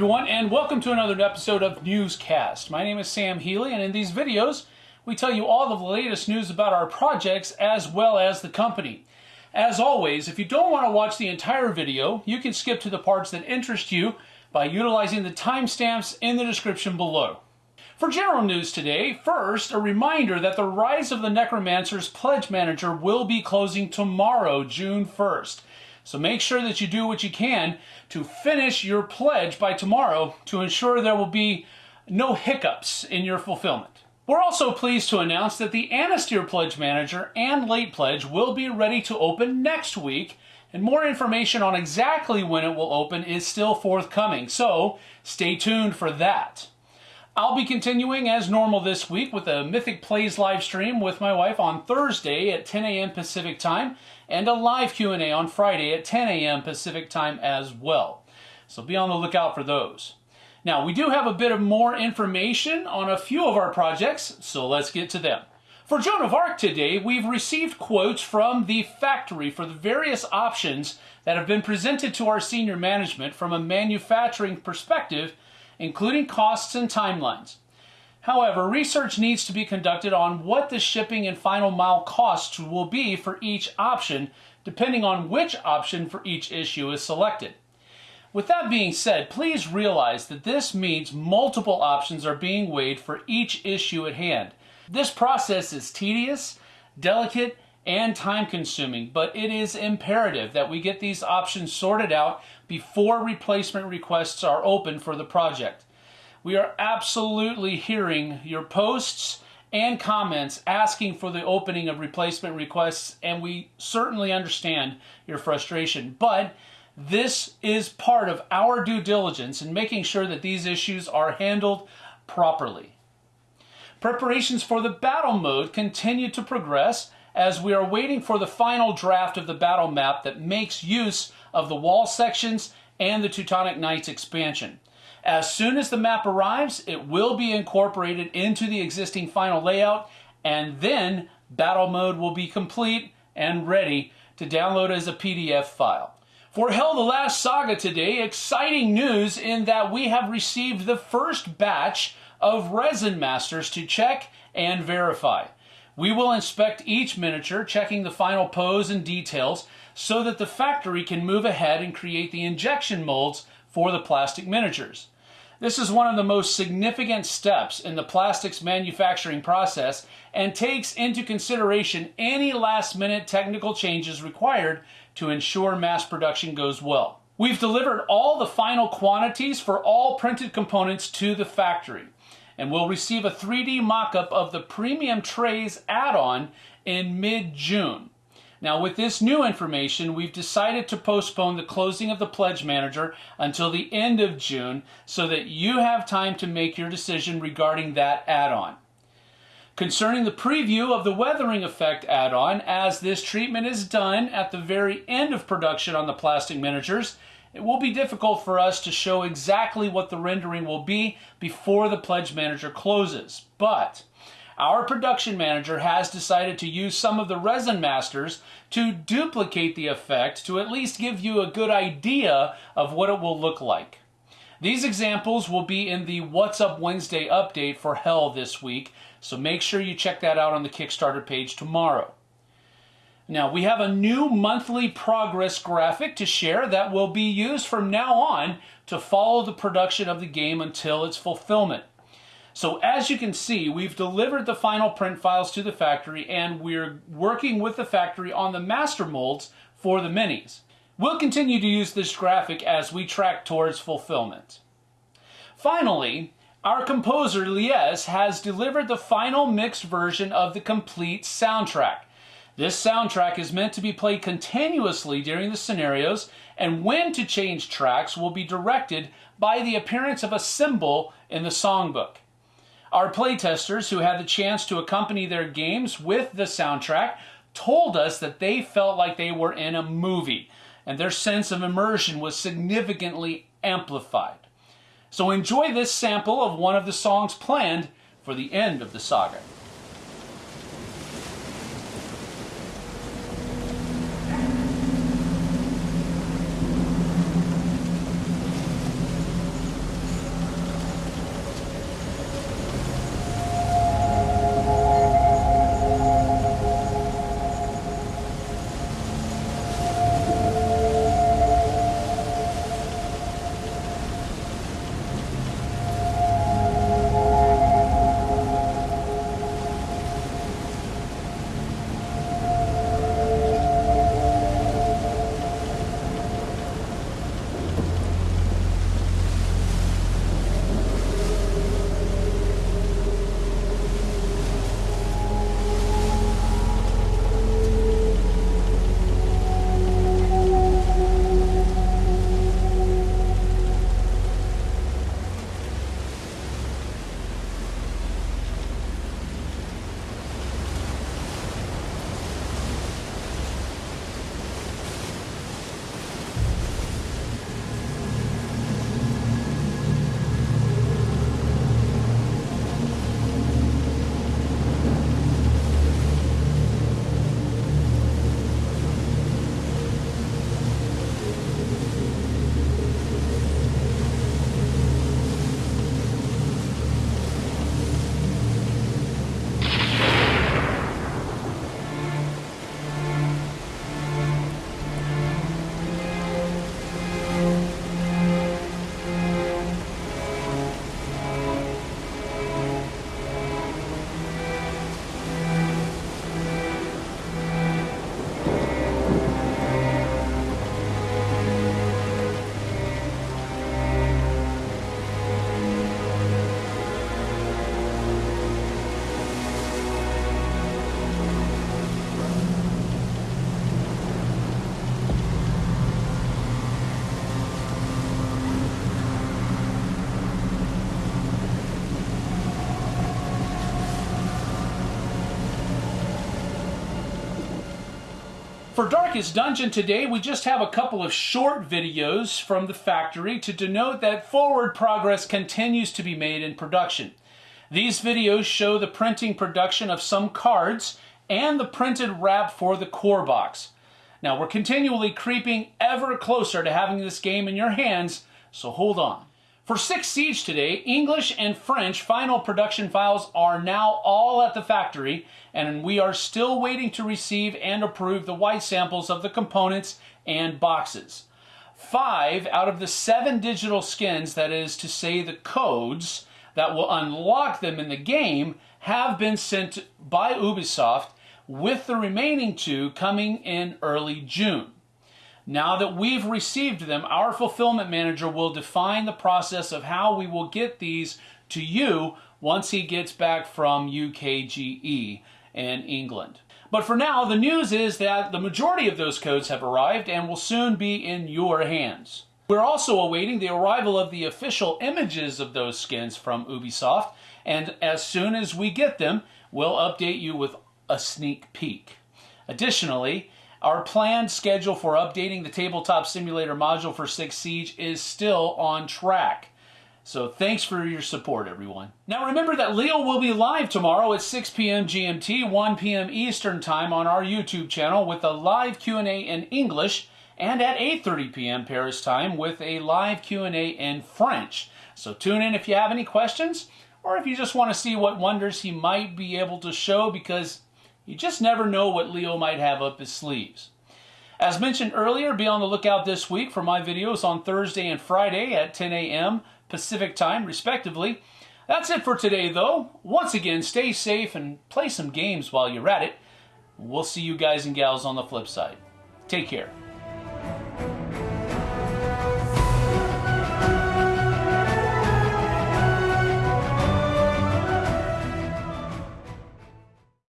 everyone, and welcome to another episode of Newscast. My name is Sam Healy, and in these videos, we tell you all the latest news about our projects as well as the company. As always, if you don't want to watch the entire video, you can skip to the parts that interest you by utilizing the timestamps in the description below. For general news today, first, a reminder that the Rise of the Necromancer's Pledge Manager will be closing tomorrow, June 1st. So make sure that you do what you can to finish your pledge by tomorrow to ensure there will be no hiccups in your fulfillment. We're also pleased to announce that the Anastyr Pledge Manager and Late Pledge will be ready to open next week, and more information on exactly when it will open is still forthcoming, so stay tuned for that. I'll be continuing as normal this week with a Mythic Plays live stream with my wife on Thursday at 10 a.m. Pacific time and a live Q&A on Friday at 10 a.m. Pacific time as well. So be on the lookout for those. Now, we do have a bit of more information on a few of our projects, so let's get to them. For Joan of Arc today, we've received quotes from the factory for the various options that have been presented to our senior management from a manufacturing perspective including costs and timelines. However, research needs to be conducted on what the shipping and final mile costs will be for each option, depending on which option for each issue is selected. With that being said, please realize that this means multiple options are being weighed for each issue at hand. This process is tedious, delicate, and time consuming, but it is imperative that we get these options sorted out before replacement requests are open for the project. We are absolutely hearing your posts and comments asking for the opening of replacement requests, and we certainly understand your frustration. But this is part of our due diligence in making sure that these issues are handled properly. Preparations for the battle mode continue to progress as we are waiting for the final draft of the battle map that makes use of the wall sections and the Teutonic Knights expansion. As soon as the map arrives, it will be incorporated into the existing final layout, and then battle mode will be complete and ready to download as a PDF file. For Hel the Last Saga today, exciting news in that we have received the first batch of resin masters to check and verify. We will inspect each miniature, checking the final pose and details so that the factory can move ahead and create the injection molds for the plastic miniatures. This is one of the most significant steps in the plastics manufacturing process and takes into consideration any last minute technical changes required to ensure mass production goes well. We've delivered all the final quantities for all printed components to the factory and will receive a 3D mock-up of the Premium Trays add-on in mid-June. Now with this new information, we've decided to postpone the closing of the Pledge Manager until the end of June so that you have time to make your decision regarding that add-on. Concerning the preview of the Weathering Effect add-on, as this treatment is done at the very end of production on the plastic miniatures, it will be difficult for us to show exactly what the rendering will be before the Pledge Manager closes. But our production manager has decided to use some of the resin masters to duplicate the effect to at least give you a good idea of what it will look like. These examples will be in the What's Up Wednesday update for Hel this week, so make sure you check that out on the Kickstarter page tomorrow. Now we have a new monthly progress graphic to share that will be used from now on to follow the production of the game until its fulfillment. So as you can see, we've delivered the final print files to the factory and we're working with the factory on the master molds for the minis. We'll continue to use this graphic as we track towards fulfillment. Finally, our composer Lies has delivered the final mixed version of the complete soundtrack. This soundtrack is meant to be played continuously during the scenarios, and when to change tracks will be directed by the appearance of a symbol in the songbook. Our playtesters who had the chance to accompany their games with the soundtrack told us that they felt like they were in a movie, and their sense of immersion was significantly amplified. So enjoy this sample of one of the songs planned for the end of the saga. For Darkest Dungeon today, we just have a couple of short videos from the factory to denote that forward progress continues to be made in production. These videos show the printing production of some cards and the printed wrap for the core box. Now we're continually creeping ever closer to having this game in your hands, so hold on. For Six Siege today, English and French final production files are now all at the factory, and we are still waiting to receive and approve the white samples of the components and boxes. Five out of the seven digital skins, that is to say the codes, that will unlock them in the game have been sent by Ubisoft, with the remaining two coming in early June. Now that we've received them, our fulfillment manager will define the process of how we will get these to you once he gets back from UKGE in England. But for now, the news is that the majority of those codes have arrived and will soon be in your hands. We're also awaiting the arrival of the official images of those skins from Ubisoft, and as soon as we get them, we'll update you with a sneak peek. Additionally, our planned schedule for updating the Tabletop Simulator module for Six Siege is still on track. So thanks for your support, everyone. Now remember that Leo will be live tomorrow at 6 p.m. GMT, 1 p.m. Eastern Time on our YouTube channel with a live Q&A in English and at 8.30 p.m. Paris time with a live Q&A in French. So tune in if you have any questions or if you just want to see what wonders he might be able to show because you just never know what Leo might have up his sleeves. As mentioned earlier, be on the lookout this week for my videos on Thursday and Friday at 10 a.m. Pacific time, respectively. That's it for today, though. Once again, stay safe and play some games while you're at it. We'll see you guys and gals on the flip side. Take care.